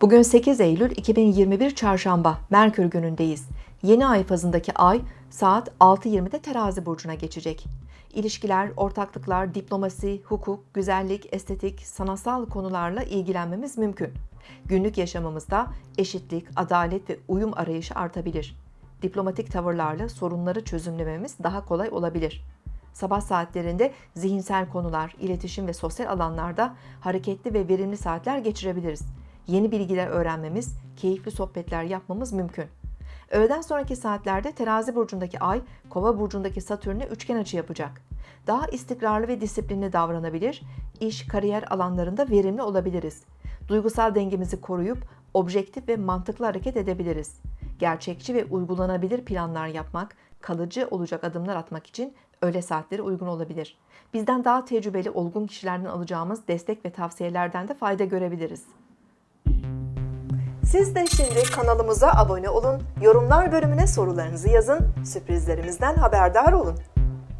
Bugün 8 Eylül 2021 Çarşamba, Merkür günündeyiz. Yeni ay fazındaki ay saat 6.20'de terazi burcuna geçecek. İlişkiler, ortaklıklar, diplomasi, hukuk, güzellik, estetik, sanatsal konularla ilgilenmemiz mümkün. Günlük yaşamımızda eşitlik, adalet ve uyum arayışı artabilir. Diplomatik tavırlarla sorunları çözümlememiz daha kolay olabilir. Sabah saatlerinde zihinsel konular, iletişim ve sosyal alanlarda hareketli ve verimli saatler geçirebiliriz. Yeni bilgiler öğrenmemiz, keyifli sohbetler yapmamız mümkün. Öğleden sonraki saatlerde terazi burcundaki ay, kova burcundaki satürne üçgen açı yapacak. Daha istikrarlı ve disiplinli davranabilir, iş, kariyer alanlarında verimli olabiliriz. Duygusal dengemizi koruyup objektif ve mantıklı hareket edebiliriz. Gerçekçi ve uygulanabilir planlar yapmak, kalıcı olacak adımlar atmak için öğle saatleri uygun olabilir. Bizden daha tecrübeli, olgun kişilerden alacağımız destek ve tavsiyelerden de fayda görebiliriz. Siz de şimdi kanalımıza abone olun, yorumlar bölümüne sorularınızı yazın, sürprizlerimizden haberdar olun.